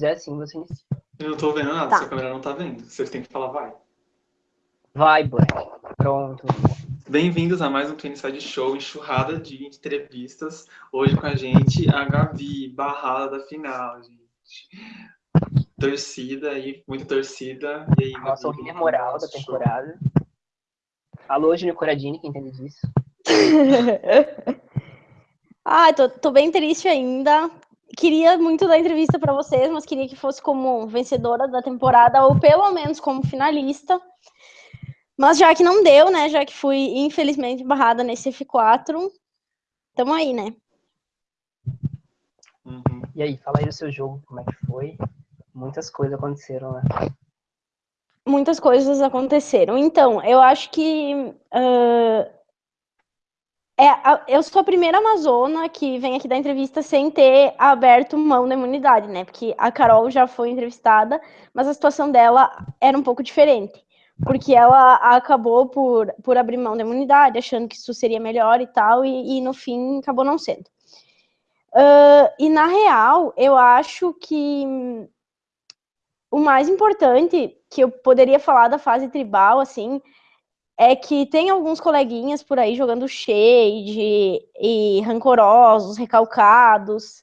quiser sim, você inicia. Eu não tô vendo nada, Tá. sua câmera não tá vendo. Você tem que falar vai. Vai, Black. Pronto. Bem-vindos a mais um Twin Side Show, enxurrada de entrevistas. Hoje com a gente, a Gavi, barrada da final, gente. Torcida aí, muita torcida. E aí, Nossa, o Gavi, líder moral da show. temporada. Alô, Júnior Coradini, que entende disso. Ai, tô, tô bem triste ainda. Queria muito dar entrevista para vocês, mas queria que fosse como vencedora da temporada, ou pelo menos como finalista. Mas já que não deu, né? Já que fui, infelizmente, barrada nesse F4, tamo aí, né? Uhum. E aí, fala aí do seu jogo, como é que foi? Muitas coisas aconteceram lá. muitas coisas aconteceram. Então, eu acho que ah, é, eu sou a primeira amazona que vem aqui da entrevista sem ter aberto mão da imunidade, né? Porque a Carol já foi entrevistada, mas a situação dela era um pouco diferente. Porque ela acabou por, por abrir mão da imunidade, achando que isso seria melhor e tal, e, e no fim acabou não sendo. Ah, e na real, eu acho que o mais importante que eu poderia falar da fase tribal, assim, é que tem alguns coleguinhas por aí jogando shade e rancorosos, recalcados.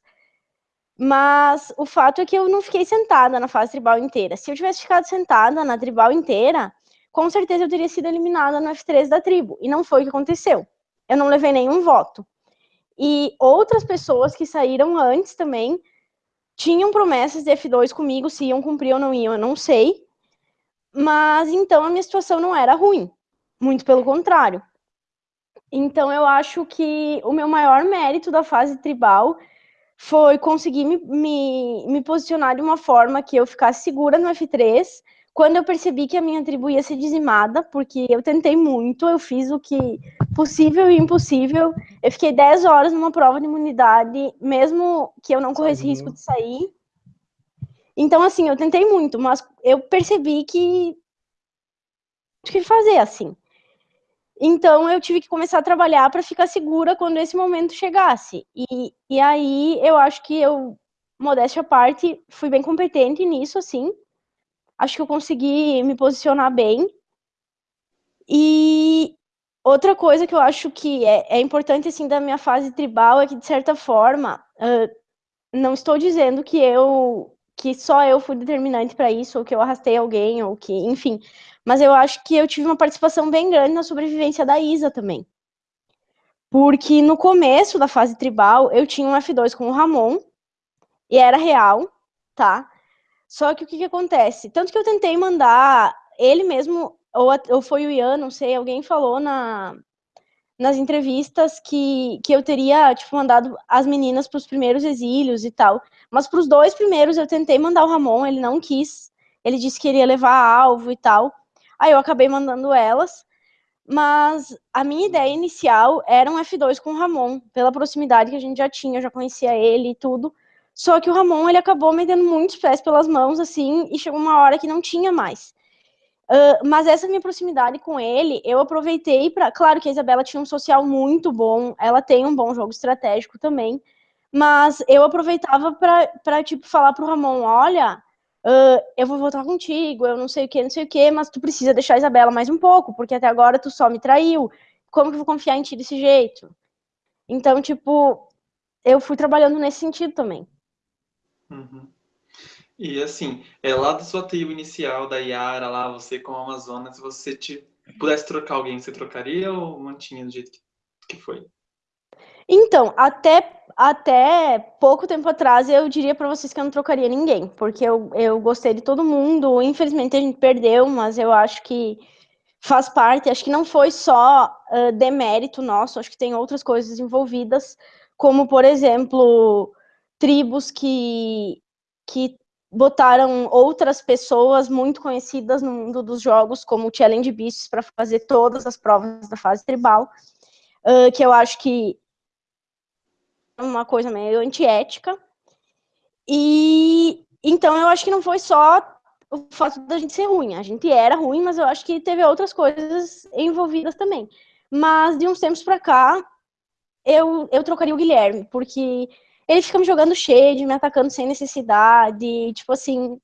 Mas o fato é que eu não fiquei sentada na fase tribal inteira. Se eu tivesse ficado sentada na tribal inteira, com certeza eu teria sido eliminada no F3 da tribo. E não foi o que aconteceu. Eu não levei nenhum voto. E outras pessoas que saíram antes também tinham promessas de F2 comigo, se iam cumprir ou não iam, eu não sei. Mas então a minha situação não era ruim, muito pelo contrário. Então eu acho que o meu maior mérito da fase tribal foi conseguir me, me, me posicionar de uma forma que eu ficasse segura no F3. Quando eu percebi que a minha tribo ia ser dizimada, porque eu tentei muito, eu fiz o que possível e impossível. Eu fiquei 10 horas numa prova de imunidade, mesmo que eu não corresse risco de sair. Então, assim, eu tentei muito, mas eu percebi que o que fazer assim. Então eu tive que começar a trabalhar para ficar segura quando esse momento chegasse. E, e aí eu acho que eu, modéstia à parte, fui bem competente nisso, assim. Acho que eu consegui me posicionar bem. E outra coisa que eu acho que é, é importante, assim, da minha fase tribal é que, de certa forma, ah, não estou dizendo que eu que só eu fui determinante para isso, ou que eu arrastei alguém, ou que, enfim. Mas eu acho que eu tive uma participação bem grande na sobrevivência da Isa também. Porque no começo da fase tribal, eu tinha um F2 com o Ramon, e era real, tá? Só que o que, que acontece? Tanto que eu tentei mandar ele mesmo, ou, ou foi o Ian, não sei, alguém falou na, nas entrevistas que, que eu teria, tipo, mandado as meninas para os primeiros exílios e tal. Mas para os dois primeiros eu tentei mandar o Ramon, ele não quis. Ele disse que iria levar alvo e tal. Aí eu acabei mandando elas. Mas a minha ideia inicial era um F2 com o Ramon, pela proximidade que a gente já tinha, eu já conhecia ele e tudo. Só que o Ramon, ele acabou metendo muitos pés pelas mãos, assim, e chegou uma hora que não tinha mais. Ah, mas essa minha proximidade com ele, eu aproveitei para. Claro que a Isabela tinha um social muito bom, ela tem um bom jogo estratégico também, mas eu aproveitava para, tipo, falar pro Ramon: olha, ah, eu vou voltar contigo, eu não sei o que, não sei o que, mas tu precisa deixar a Isabela mais um pouco, porque até agora tu só me traiu. Como que eu vou confiar em ti desse jeito? Então, tipo, eu fui trabalhando nesse sentido também. Uhum. E assim, é lá da sua tribo inicial, da Yara, lá, você como Amazonas, se você te, pudesse trocar alguém, você trocaria ou mantinha do jeito que, que foi? Então, até, até pouco tempo atrás, eu diria pra vocês que eu não trocaria ninguém, porque eu, eu gostei de todo mundo. Infelizmente a gente perdeu, mas eu acho que faz parte. Acho que não foi só uh, demérito nosso, acho que tem outras coisas envolvidas, como, por exemplo, tribos que, que botaram outras pessoas muito conhecidas no mundo dos jogos, como o Challenge Beasts, para fazer todas as provas da fase tribal, uh, que eu acho que uma coisa meio antiética. E então eu acho que não foi só o fato da gente ser ruim. A gente era ruim, mas eu acho que teve outras coisas envolvidas também. Mas de uns tempos para cá, eu, eu trocaria o Guilherme, porque ele fica me jogando shade, me atacando sem necessidade, tipo assim.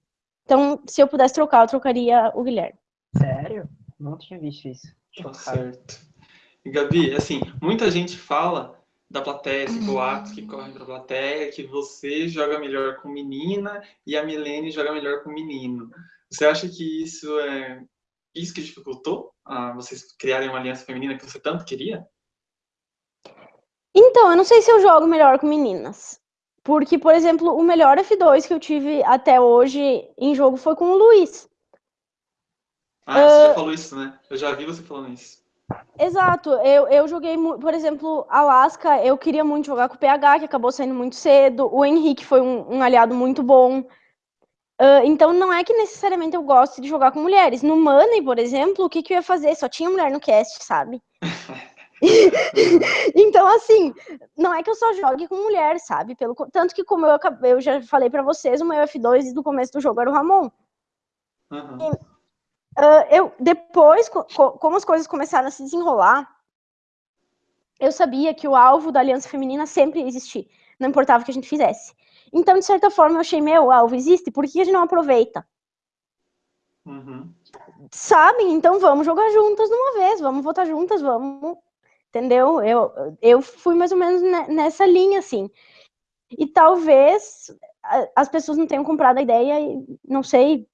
Então, se eu pudesse trocar, eu trocaria o Guilherme. Sério? Não tinha visto isso. Tá certo. E, Gabi, assim, muita gente fala da plateia, esse boatos que correm pra plateia, que você joga melhor com menina e a Milene joga melhor com menino. Você acha que isso é isso que dificultou a vocês criarem uma aliança feminina que você tanto queria? Então, eu não sei se eu jogo melhor com meninas. Porque, por exemplo, o melhor F2 que eu tive até hoje em jogo foi com o Luiz. Ah, você já falou isso, né? Eu já vi você falando isso. Exato, eu, eu joguei, por exemplo, Alaska, eu queria muito jogar com o PH, que acabou saindo muito cedo. O Henrique foi um, um aliado muito bom. Uh, então não é que necessariamente eu goste de jogar com mulheres. No Money, por exemplo, o que, que eu ia fazer? Só tinha mulher no cast, sabe? então, assim, não é que eu só jogue com mulher, sabe? Pelo, tanto que, como eu, eu já falei para vocês, o meu F2 do começo do jogo era o Ramon. Uhum. E, uh, eu, depois, co como as coisas começaram a se desenrolar, eu sabia que o alvo da Aliança Feminina sempre ia existir, não importava o que a gente fizesse. Então, de certa forma, eu achei, meu, o alvo existe, por que a gente não aproveita? Uhum. Sabem? Então vamos jogar juntas de uma vez, vamos votar juntas, vamos entendeu? Eu, eu fui mais ou menos nessa linha, assim. E talvez as pessoas não tenham comprado a ideia, e não sei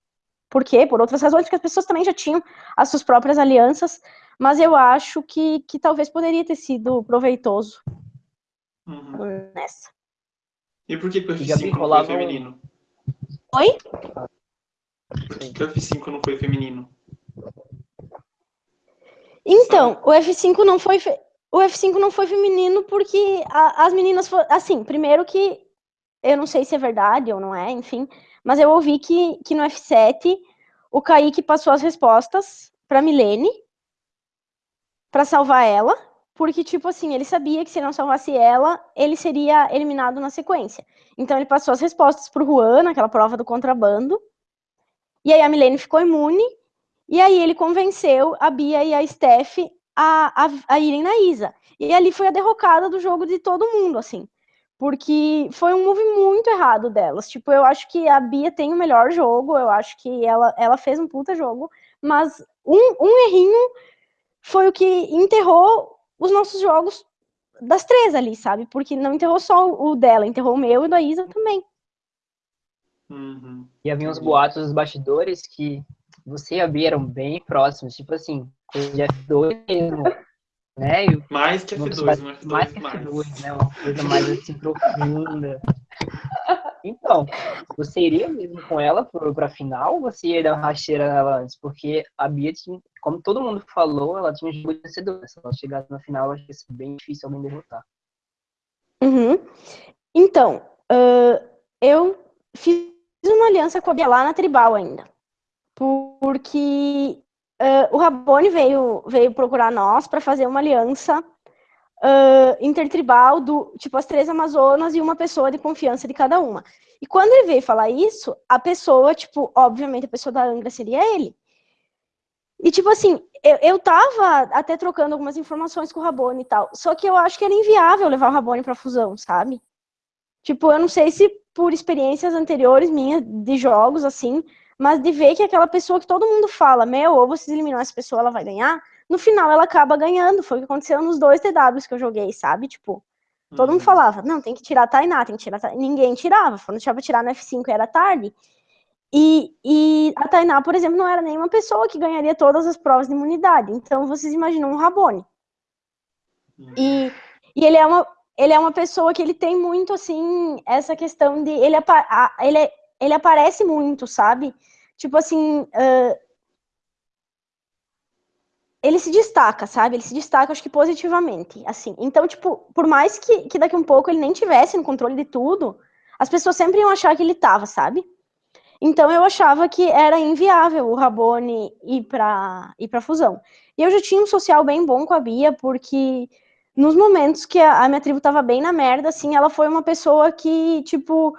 por quê, por outras razões, porque as pessoas também já tinham as suas próprias alianças, mas eu acho que, que talvez poderia ter sido proveitoso uhum. nessa. E por que, que o F5 não foi feminino? Oi? Por que, que o F5 não foi feminino? Então, o F5 não foi. Fe o F5 não foi feminino porque a, as meninas foram. Assim, primeiro que eu não sei se é verdade ou não é, enfim, mas eu ouvi que, que no F7 o Kaique passou as respostas para Milene para salvar ela, porque, tipo assim, ele sabia que se não salvasse ela, ele seria eliminado na sequência. Então ele passou as respostas pro Juan, naquela prova do contrabando, e aí a Milene ficou imune, e aí ele convenceu a Bia e a Steph a, a, a irem na Isa. E ali foi a derrocada do jogo de todo mundo, assim. Porque foi um move muito errado delas. Tipo, eu acho que a Bia tem o melhor jogo, eu acho que ela, ela fez um puta jogo, mas um, um errinho foi o que enterrou os nossos jogos das três ali, sabe? Porque não enterrou só o dela, enterrou o meu e o da Isa também. Uhum. E havia uns boatos dos bastidores que você e a Bia eram bem próximos, tipo assim, de F2 mesmo, né? E mais que F2, mais, mais que F2, né? Uma coisa mais assim profunda. Então, você iria mesmo com ela para final ou você ia dar uma rasteira nela antes? Porque a Bia, tinha, como todo mundo falou, ela tinha um jogo de vencedor. Se ela chegasse na final, acho que ia ser bem difícil alguém derrotar. Uhum. Então, uh, eu fiz uma aliança com a Bia lá na Tribal ainda porque uh, o Rabone veio, veio procurar nós para fazer uma aliança uh, intertribal do tipo as três Amazonas e uma pessoa de confiança de cada uma. E quando ele veio falar isso, a pessoa, tipo, obviamente a pessoa da Angra seria ele. E tipo assim, eu, eu tava até trocando algumas informações com o Rabone e tal, só que eu acho que era inviável levar o Rabone pra fusão, sabe? Tipo, eu não sei se por experiências anteriores minhas de jogos, assim, mas de ver que aquela pessoa que todo mundo fala, meu, ou vocês eliminam essa pessoa, ela vai ganhar, no final ela acaba ganhando. Foi o que aconteceu nos dois TWs que eu joguei, sabe? Tipo, todo uhum. mundo falava, não, tem que tirar a Tainá, tem que tirar a Tainá. Ninguém tirava, quando deixava tirar no F5 era tarde. E, e a Tainá, por exemplo, não era nenhuma pessoa que ganharia todas as provas de imunidade. Então, vocês imaginam um Rabone. Uhum. E, e ele é uma ele é uma pessoa que ele tem muito assim essa questão de ele, ele é ele aparece muito, sabe? Tipo assim, uh, ele se destaca, sabe? Ele se destaca, acho que positivamente, assim. Então, tipo, por mais que, que daqui um pouco ele nem tivesse no controle de tudo, as pessoas sempre iam achar que ele tava, sabe? Então eu achava que era inviável o Rabone ir para ir para fusão. E eu já tinha um social bem bom com a Bia, porque nos momentos que a, a minha tribo tava bem na merda, assim, ela foi uma pessoa que, tipo,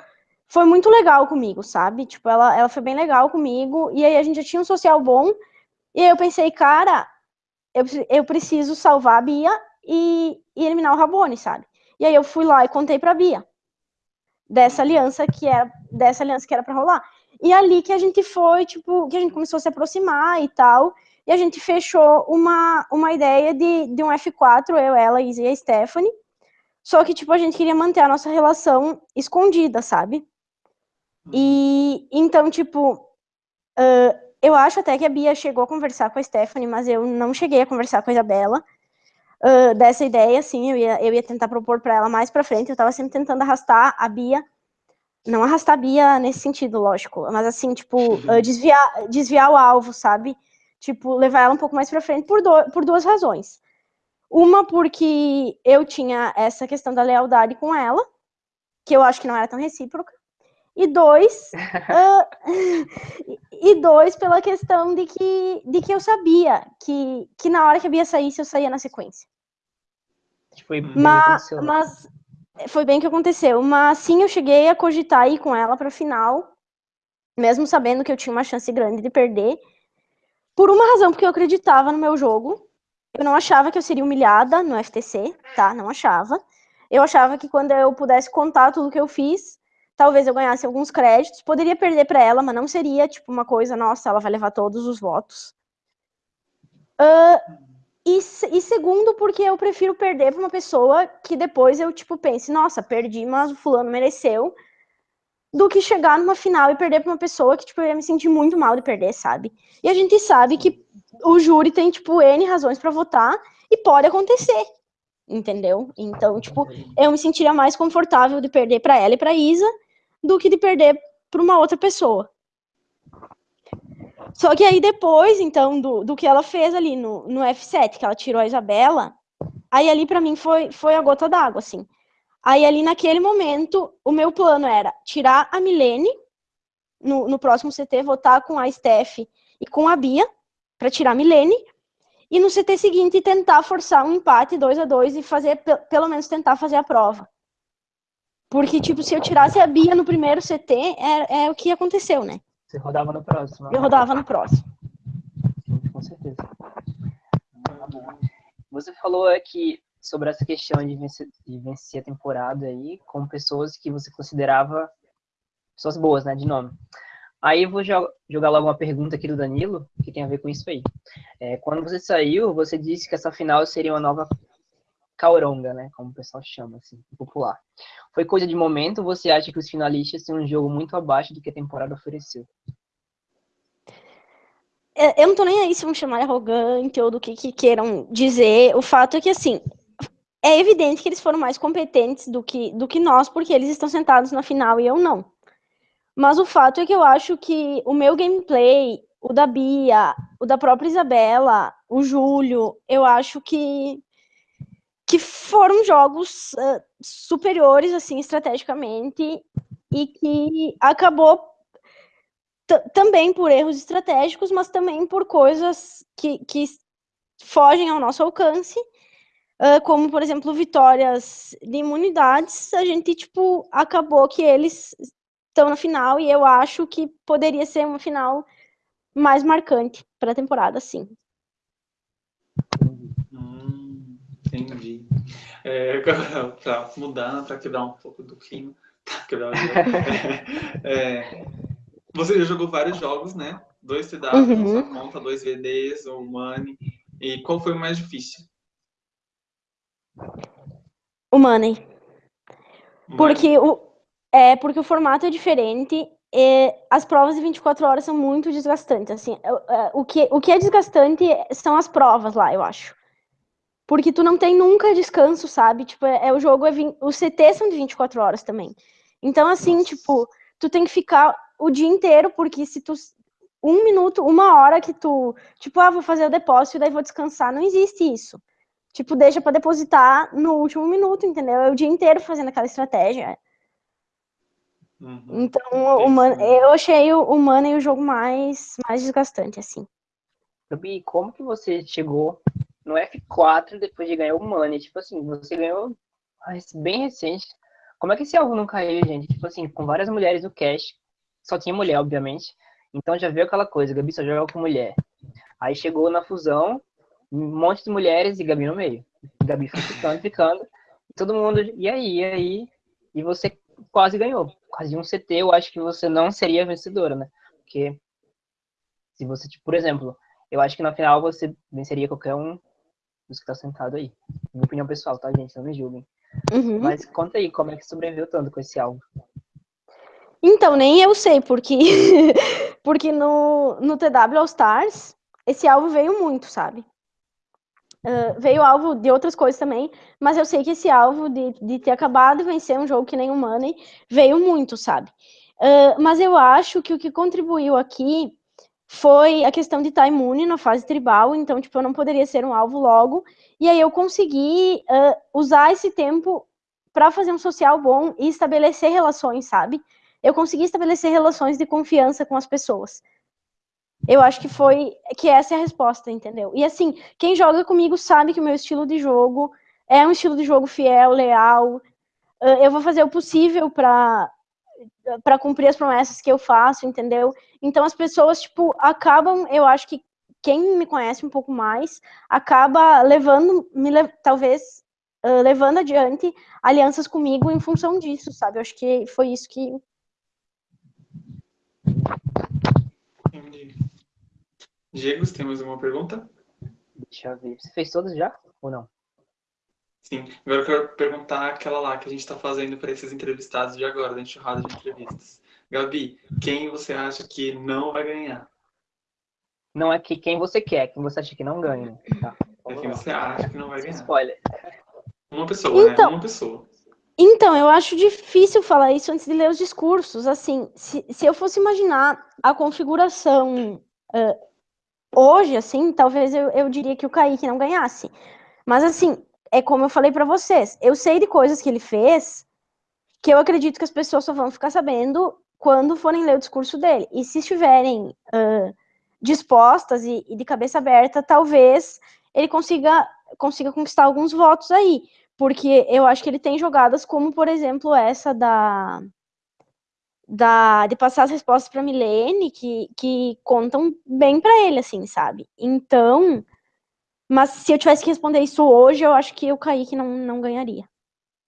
foi muito legal comigo, sabe? Tipo, ela, ela foi bem legal comigo, e aí a gente já tinha um social bom, e aí eu pensei, cara, eu, eu preciso salvar a Bia e, e eliminar o Rabone, sabe? E aí eu fui lá e contei pra Bia. dessa aliança que era dessa aliança que era para rolar. E ali que a gente foi, tipo, que a gente começou a se aproximar e tal, e a gente fechou uma, uma ideia de, de um F4, eu, ela, Isa e a Stephanie, só que, tipo, a gente queria manter a nossa relação escondida, sabe? E, então, tipo, uh, eu acho até que a Bia chegou a conversar com a Stephanie, mas eu não cheguei a conversar com a Isabela. Uh, dessa ideia, assim, eu ia, eu ia tentar propor para ela mais para frente, eu estava sempre tentando arrastar a Bia, não arrastar a Bia nesse sentido, lógico, mas assim, tipo, uh, desviar, desviar o alvo, sabe? Tipo, levar ela um pouco mais para frente por, do, por duas razões. Uma, porque eu tinha essa questão da lealdade com ela, que eu acho que não era tão recíproca, e dois, uh, e dois pela questão de que, de que eu sabia que, que na hora que a Bia saísse, eu saía na sequência. Foi bem mas, né? mas foi bem que aconteceu. Mas sim, eu cheguei a cogitar ir com ela para final, mesmo sabendo que eu tinha uma chance grande de perder. Por uma razão, porque eu acreditava no meu jogo. Eu não achava que eu seria humilhada no FTC, tá? Não achava. Eu achava que quando eu pudesse contar tudo que eu fiz, talvez eu ganhasse alguns créditos, poderia perder para ela, mas não seria tipo uma coisa, nossa, ela vai levar todos os votos. Uh, e, e, segundo, porque eu prefiro perder para uma pessoa que depois eu tipo pense, nossa, perdi, mas o fulano mereceu, do que chegar numa final e perder para uma pessoa que tipo eu ia me sentir muito mal de perder, sabe? E a gente sabe que o júri tem tipo n razões para votar e pode acontecer. Entendeu? Então, tipo, eu me sentiria mais confortável de perder para ela e para Isa do que de perder para uma outra pessoa. Só que aí depois, então, do, do que ela fez ali no, no F7, que ela tirou a Isabela, aí ali para mim foi, foi a gota d'água, assim. Aí ali naquele momento, o meu plano era tirar a Milene no, no próximo CT, votar com a Steph e com a Bia, para tirar a Milene, e no CT seguinte tentar forçar um empate 2 a 2 e fazer, pelo menos tentar fazer a prova. Porque, tipo, se eu tirasse a Bia no primeiro CT, é, é o que aconteceu, né? Você rodava no próximo. Eu rodava no próximo. Sim, com certeza. Você falou aqui sobre essa questão de vencer, de vencer a temporada aí com pessoas que você considerava pessoas boas, né, de nome. Aí eu vou jogar logo uma pergunta aqui do Danilo, que tem a ver com isso aí. É, quando você saiu, você disse que essa final seria uma nova cauronga, né? Como o pessoal chama, assim, popular. Foi coisa de momento você acha que os finalistas têm um jogo muito abaixo do que a temporada ofereceu? Eu não tô nem aí se vão chamar arrogante ou do que, que queiram dizer. O fato é que, assim, é evidente que eles foram mais competentes do que, do que nós, porque eles estão sentados na final e eu não. Mas o fato é que eu acho que o meu gameplay, o da Bia, o da própria Isabela, o Júlio, eu acho que que foram jogos uh, superiores, assim, estrategicamente, e que acabou também por erros estratégicos, mas também por coisas que, que fogem ao nosso alcance, uh, como, por exemplo, vitórias de imunidades, a gente, tipo, acabou que eles estão na final, e eu acho que poderia ser uma final mais marcante para a temporada, sim. Entendi. É, para mudar, para quebrar um pouco do clima. Quebrar é, você já jogou vários jogos, né? Dois TW uhum. na sua conta, dois VDs, um Money. E qual foi o mais difícil? O Money. Porque o, é, porque o formato é diferente e as provas de 24 horas são muito desgastantes. Assim, o, que, o que é desgastante são as provas lá, eu acho. Porque tu não tem nunca descanso, sabe? Tipo, é, é o jogo é 20, os CT são de 24 horas também. Então, assim, Nossa. tipo, tu tem que ficar o dia inteiro, porque se tu. Um minuto, uma hora que tu. Tipo, ah, vou fazer o depósito e daí vou descansar. Não existe isso. Tipo, deixa para depositar no último minuto, entendeu? É o dia inteiro fazendo aquela estratégia. Uhum. Então, o Man, eu achei o, o Money o jogo mais, mais desgastante, assim. Gabi, como que você chegou no F4 depois de ganhar o Money. Tipo assim, você ganhou bem recente. Como é que esse alvo não caiu, gente? Tipo assim, com várias mulheres no cash. Só tinha mulher, obviamente. Então já veio aquela coisa, Gabi só joga com mulher. Aí chegou na fusão, um monte de mulheres e Gabi no meio. Gabi foi ficando, ficando. Todo mundo, e aí, e aí? E você quase ganhou. Quase um CT, eu acho que você não seria vencedora, né? Porque se você, tipo, por exemplo, eu acho que na final você venceria qualquer um dos que tá sentado aí. Minha opinião pessoal, tá, gente? Não me julguem. Uhum. Mas conta aí, como é que sobreviveu tanto com esse alvo? Então, nem eu sei, porque, porque no, no TW All Stars, esse alvo veio muito, sabe? Uh, veio alvo de outras coisas também, mas eu sei que esse alvo de, de ter acabado de vencer um jogo que nem o Money veio muito, sabe? Uh, mas eu acho que o que contribuiu aqui foi a questão de estar imune na fase tribal, então, tipo, eu não poderia ser um alvo logo, e aí eu consegui uh, usar esse tempo para fazer um social bom e estabelecer relações, sabe? Eu consegui estabelecer relações de confiança com as pessoas. Eu acho que foi que essa é a resposta, entendeu? E assim, quem joga comigo sabe que o meu estilo de jogo é um estilo de jogo fiel, leal. Eu vou fazer o possível para para cumprir as promessas que eu faço, entendeu? Então as pessoas tipo acabam, eu acho que quem me conhece um pouco mais acaba levando, me talvez uh, levando adiante alianças comigo em função disso, sabe? Eu acho que foi isso que. Diego, você tem mais alguma pergunta? Deixa eu ver. Você fez todas já ou não? Sim. Agora eu quero perguntar aquela lá que a gente está fazendo para esses entrevistados de agora, da enxurrada de entrevistas. Gabi, quem você acha que não vai ganhar? Não é que quem você quer, quem você acha que não ganha. Tá, é quem você acha que não vai ganhar. Spoiler. Uma pessoa, né? então, né? Uma pessoa. Então, eu acho difícil falar isso antes de ler os discursos. Assim, se, se eu fosse imaginar a configuração uh, hoje, assim, talvez eu, eu diria que o Kaique não ganhasse. Mas, assim, é como eu falei para vocês, eu sei de coisas que ele fez que eu acredito que as pessoas só vão ficar sabendo quando forem ler o discurso dele. E se estiverem uh, dispostas e, e, de cabeça aberta, talvez ele consiga, consiga conquistar alguns votos aí. Porque eu acho que ele tem jogadas como, por exemplo, essa da da, de passar as respostas para Milene que, que contam bem para ele, assim, sabe? Então, mas se eu tivesse que responder isso hoje, eu acho que o Kaique não, não ganharia.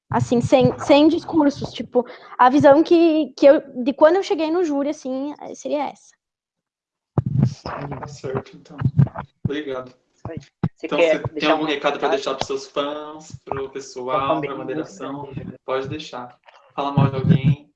Assim, sem, sem discursos, tipo, a visão que, que eu, de quando eu cheguei no júri, assim, seria essa. Tá certo, então. Obrigado. Você então, quer você tem algum recado para deixar para seus fãs, para o pessoal, para a moderação? Pode deixar. Fala mal de alguém.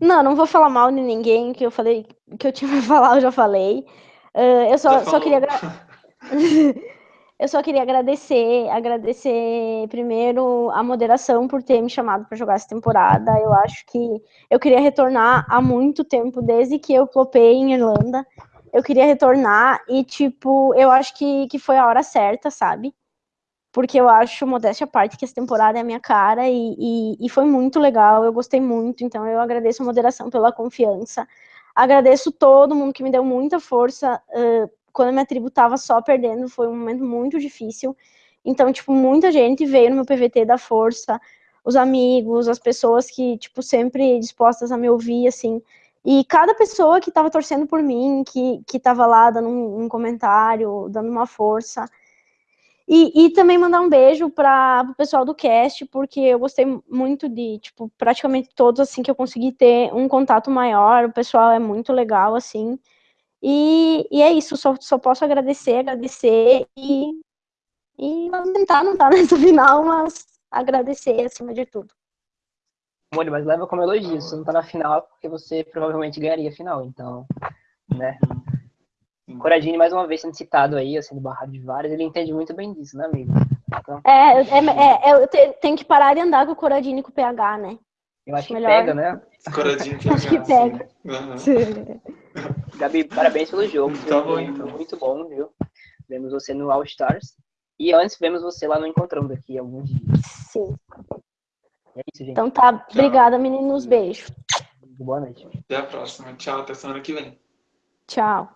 Não, não vou falar mal de ninguém, que eu falei que eu tinha pra falar, eu já falei. Uh, eu só, só queria eu só queria agradecer, agradecer primeiro a moderação por ter me chamado para jogar essa temporada. Eu acho que eu queria retornar há muito tempo, desde que eu flopei em Irlanda. Eu queria retornar e, tipo, eu acho que, que foi a hora certa, sabe? porque eu acho, modéstia à parte, que essa temporada é a minha cara e, e, e, foi muito legal, eu gostei muito, então eu agradeço a moderação pela confiança, agradeço todo mundo que me deu muita força, uh, quando minha tribo tava só perdendo, foi um momento muito difícil, então, tipo, muita gente veio no meu PVT da força, os amigos, as pessoas que, tipo, sempre dispostas a me ouvir, assim, e cada pessoa que tava torcendo por mim, que, que tava lá dando um, um comentário, dando uma força, e, e também mandar um beijo para o pessoal do cast, porque eu gostei muito de, tipo, praticamente todos, assim, que eu consegui ter um contato maior, o pessoal é muito legal, assim, e, e é isso, só, só posso agradecer, agradecer, e, e vamos tentar não estar nessa final, mas agradecer acima de tudo. Mônica, mas leva como elogio, você não tá na final porque você provavelmente ganharia a final, então, né? Coradini, mais uma vez sendo citado aí, sendo barrado de várias, ele entende muito bem disso, né, amigo? Então... É, é, é, é eu tenho que parar de andar com o Coradini com o PH, né? Eu acho Melhor. que pega, né? Coradini PH. Acho que pega. Uhum. Gabi, parabéns pelo jogo. Tá bom, então. Muito bom, viu? Vemos você no All Stars. E antes vemos você lá no Encontrando daqui alguns dias. Sim. É isso, gente. Então tá. Tchau. Obrigada, meninos. Beijo. Boa noite. Até a próxima. Tchau. Até semana que vem. Tchau.